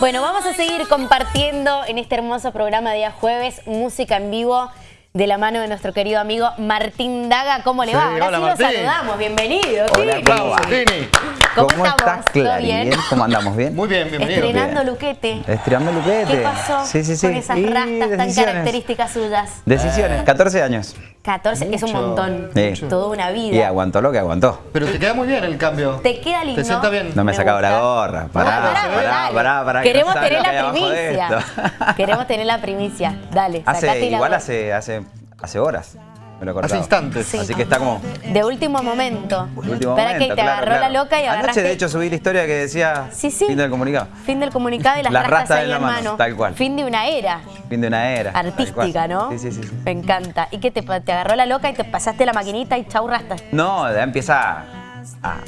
Bueno, vamos a seguir compartiendo en este hermoso programa de día jueves música en vivo de la mano de nuestro querido amigo Martín Daga. ¿Cómo le Sí, va? Ahora hola, sí lo Martín. saludamos. Bienvenido. Hola, Tini. Tini. ¿Cómo, ¿Cómo estás, ¿Todo Clarín? bien? ¿Cómo andamos? ¿Bien? Muy bien, bienvenido. Estrenando Bien. Luquete. Estirando luquete. ¿Qué pasó Sí, sí, sí. con esas Y rastas tan características suyas? Decisiones, 14 años. 14, es un montón. Sí. Toda una vida. Y aguantó lo que aguantó. Pero te queda muy bien el cambio. Te queda lindo. ¿Te sienta bien? No me he sacado la gorra. Pará, pará, pará, pará, pará, que Queremos no tener la primicia. Queremos tener la primicia. Dale, sacate Hace, la igual gorra. hace, hace, hace horas. Me lo. Hace instantes. Sí. Así que está como De último momento. de último Espera momento, que te claro, agarró claro. la loca y agarraste... Anoche, de hecho, subí la historia que decía Sí, sí. fin del comunicado. Fin del comunicado y las, Las rastas rastas ahí en la mano, mano. tal cual. Fin de una era Fin de una era. artística. ¿no? Sí, sí, sí. Me encanta. ¿Y qué te, te agarró la loca y te pasaste la maquinita y chau rastas? No, ya empieza a,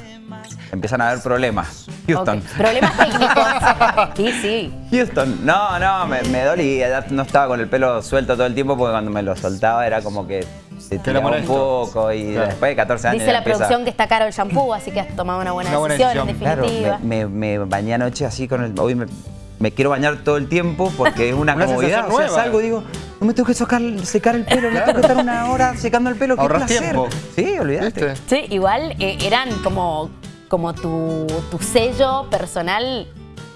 empiezan a haber problemas. Houston. Problemas técnicos. sí, sí. Houston, no, no, me, me dolía, ya no estaba con el pelo suelto todo el tiempo porque cuando me lo soltaba era como que se tiraba un poco y Claro. después de 14 años Dice la empieza- producción que está caro el shampoo, así que has tomado una buena Una buena decisión, en decisión. Claro, definitiva. me, me, me bañé anoche así con el... Hoy me, me quiero bañar todo el tiempo porque es una, Una comodidad. O sea, salgo y digo, no me tengo que sacar, secar el pelo, no tengo que estar una hora secando el pelo, qué Ahorras placer. tiempo. Sí, olvídate. ¿Viste? Sí, igual eh, eran como, como tu, tu sello personal,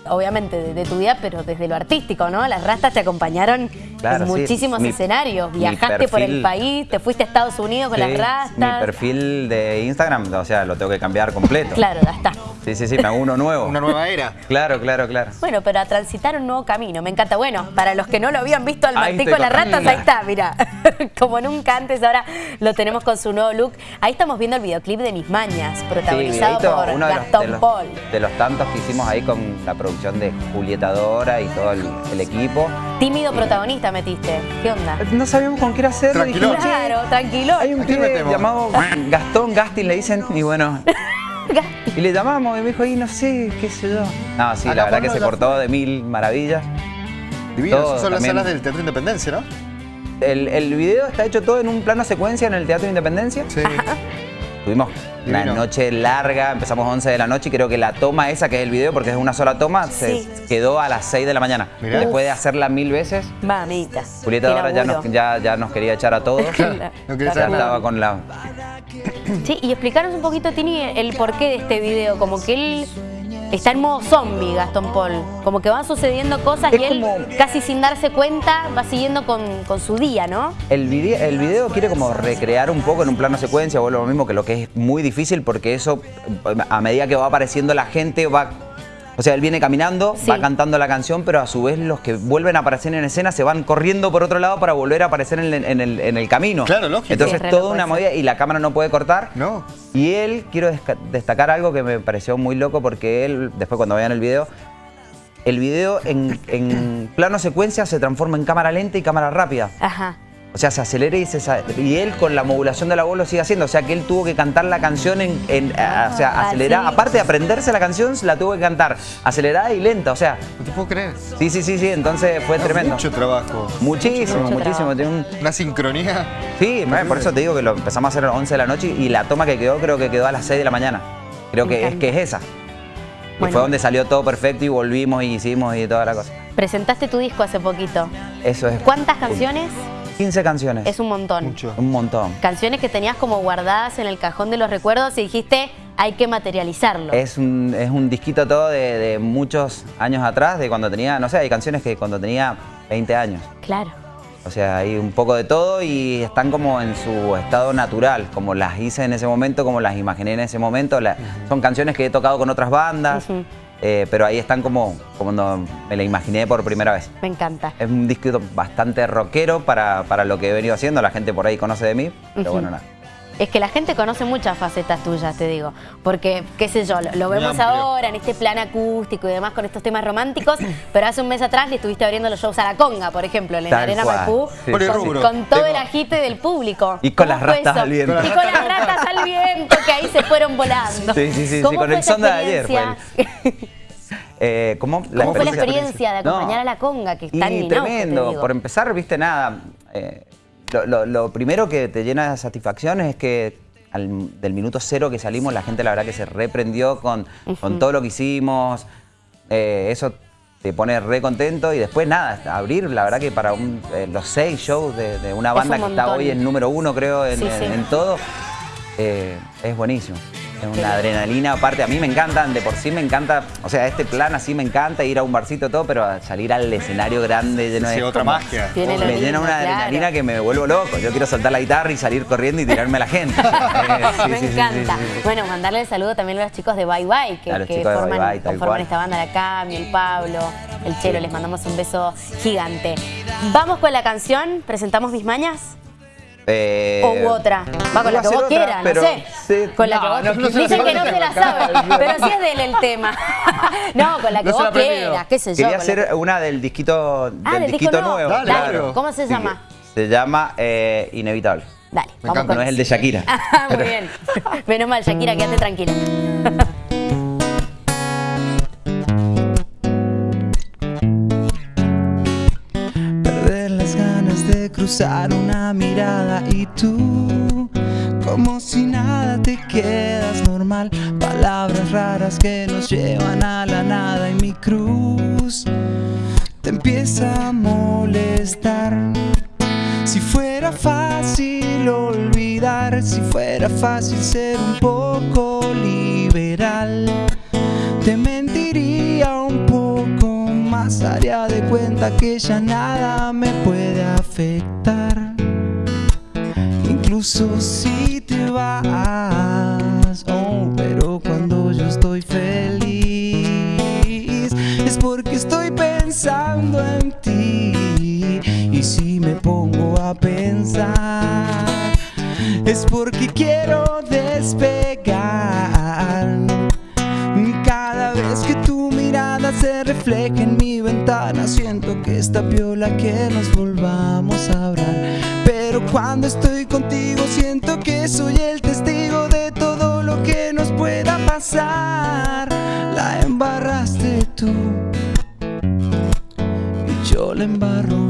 obviamente de, de tu vida, pero desde lo artístico, ¿no? Las rastas te acompañaron Claro, en sí. muchísimos Mi- escenarios. Viajaste por el país, te fuiste a Estados Unidos con Sí, las rastas. Mi perfil de Instagram, o sea, lo tengo que cambiar completo. Claro, ya está. Sí, sí, sí, me hago uno nuevo. Una nueva era. Claro, claro, claro. Bueno, pero a transitar un nuevo camino, me encanta. Bueno, para los que no lo habían visto al Martín con las ratas, ahí está, mira. Como nunca antes, ahora lo tenemos con su nuevo look. Ahí estamos viendo el videoclip de Mis Mañas, protagonizado por uno de los, Gastón de los- Paul. de los tantos que hicimos ahí con la producción de Julieta Dora y todo el, el equipo. Tímido protagonista metiste. ¿Qué onda? No sabíamos con qué era hacerlo. Tranquilón. dijimos, "Che, Claro, tranquilo. Hay un ¿A quién pibe llamado Gastón Gastin, le dicen, y bueno. Y le llamamos y me dijo, y no sé, qué sé yo. No, sí, Acá la verdad que no se portó de mil maravillas. Divino. Todo, Esas son las salas del Teatro Independencia, ¿no? El, el video está hecho todo en un plano secuencia en el Teatro Independencia. Sí. Tuvimos una noche larga, empezamos 11 de la noche y creo que la toma esa, que es el video, porque es una sola toma, Sí. se quedó a las 6 de la mañana. Mirá. Después de hacerla mil veces, Mamita. Julieta ahora ya nos, ya, ya nos quería echar a todos. Claro. No quería Ya estaba con la... Sí, y explicaros un poquito, Tini, el porqué de este video. Como que él está en modo zombie, Gastón Paul. Como que van sucediendo cosas Es y él, como- casi sin darse cuenta, va siguiendo con, con su día, ¿no? El video, el video quiere como recrear un poco en un plano secuencia, vuelvo a lo mismo que lo que es muy difícil porque eso, a medida que va apareciendo la gente, va... O sea, él viene caminando, Sí. va cantando la canción, pero a su vez los que vuelven a aparecer en escena se van corriendo por otro lado para volver a aparecer en, el- en el, en el camino. Claro, lógico. Entonces Sí, toda una movida y la cámara no puede cortar. No. Y él, quiero destacar algo que me pareció muy loco porque él, después cuando vean el video, el video en, en plano secuencia se transforma en cámara lenta y cámara rápida. Ajá. O sea, se acelera y se y él con la modulación de la voz lo sigue haciendo. O sea, que él tuvo que cantar la canción en, en- a- o sea, Ah, acelerada. sí. Aparte de aprenderse la canción, la tuvo que cantar acelerada y lenta. O sea, No te puedo creer. sí, sí, sí, sí. Entonces fue tremendo. Mucho trabajo. Muchísimo, Mucho muchísimo. trabajo. Tiene un- Una sincronía. Sí, por eso te digo que lo empezamos a hacer a las 11 de la noche y la toma que quedó creo que quedó a las 6 de la mañana. Creo que es que es esa. Y fue donde salió todo perfecto y volvimos y hicimos y toda la cosa. Presentaste tu disco hace poquito. Eso es. ¿Cuántas canciones? 15 canciones. Es un montón. Mucho. Un montón. Canciones que tenías como guardadas en el cajón de los recuerdos y dijiste, hay que materializarlo. Es un, es un disquito todo de, de muchos años atrás, de cuando tenía, no sé, hay canciones que cuando tenía 20 años. Claro. O sea, hay un poco de todo y están como en su estado natural, como las hice en ese momento, como las imaginé en ese momento. La- Son canciones que he tocado con otras bandas. Eh, pero ahí están como, como cuando me la imaginé por primera vez. Me encanta. Es un disco bastante rockero para, para lo que he venido haciendo, la gente por ahí conoce de mí, pero bueno, nada. Es que la gente conoce muchas facetas tuyas, te digo. Porque, qué sé yo, lo, vemos amplio. ahora en este plan acústico y demás con estos temas románticos, pero hace un mes atrás le estuviste abriendo los shows a la conga, por ejemplo, en la Arena. Maipú, Sí, con todo Tengo- el agite del público. Y con ¿Cómo las eso? al viento. Y con las ratas al viento, que ahí se fueron volando. Sí, sí, sí, sí, ¿Cómo con fue el esa son de ayer experiencia? Eh, ¿Cómo, ¿Cómo fue la experiencia de acompañar a la conga, que y mi auge, te tremendo. Por empezar, viste, nada. eh, lo, lo- lo primero que te llena de satisfacción es que al- del minuto cero que salimos, la gente la verdad que se reprendió con, con todo lo que hicimos. Eh, eso te pone re contento y después nada, abrir, la verdad que para un- los seis shows de, de una Es banda un que está hoy en número uno creo en, Sí, en- sí. en todo, es buenísimo. Es una adrenalina, aparte a mí me encantan, de por sí me encanta, o sea, este plan así me encanta, ir a un barcito todo, pero salir al escenario grande lleno Sí, de... otra como- magia. Tiene me llena una claro. adrenalina que me vuelvo loco. Yo quiero soltar la guitarra y salir corriendo y tirarme a la gente. Sí, Me sí, encanta. sí, sí, sí. Bueno, mandarle el saludo también a los chicos de Bye Bye, que, forman, Bye Bye, tal conforman cual. esta banda, la Cami, el Pablo, el Chelo. Les mandamos un beso gigante. Vamos con la canción, presentamos mis mañas. Eh, O u otra. Va con la que vos otra, quieras, pero no sé. sí. Con la No, que vos no, no se Dicen que no se la sabe, pero sí es de él el tema. no, con la que vos quieras, qué sé yo. Quería hacer que- una del disquito, del Ah, del disco disquito nuevo. nuevo. Dale, claro. ¿cómo se llama? Se llama eh, Inevitable. Dale, vamos con No es el de Shakira. Ah, Muy bien. Menos mal, Shakira, quédate tranquila. Cruzar una mirada y tú, como si nada te quedas normal. Palabras raras que nos llevan a la nada y mi cruz te empieza a molestar. Si fuera fácil olvidar, si fuera fácil ser un poco liberal, te más, haría de cuenta que ya nada me puede afectar. Incluso si te vas, oh, pero cuando yo estoy feliz es porque estoy pensando en ti. Y si me pongo a pensar, es porque quiero despegar. Se refleja en mi ventana, siento que está piola que nos volvamos a hablar. Pero cuando estoy contigo, siento que soy el testigo de todo lo que nos pueda pasar. La embarraste tú y yo la embarro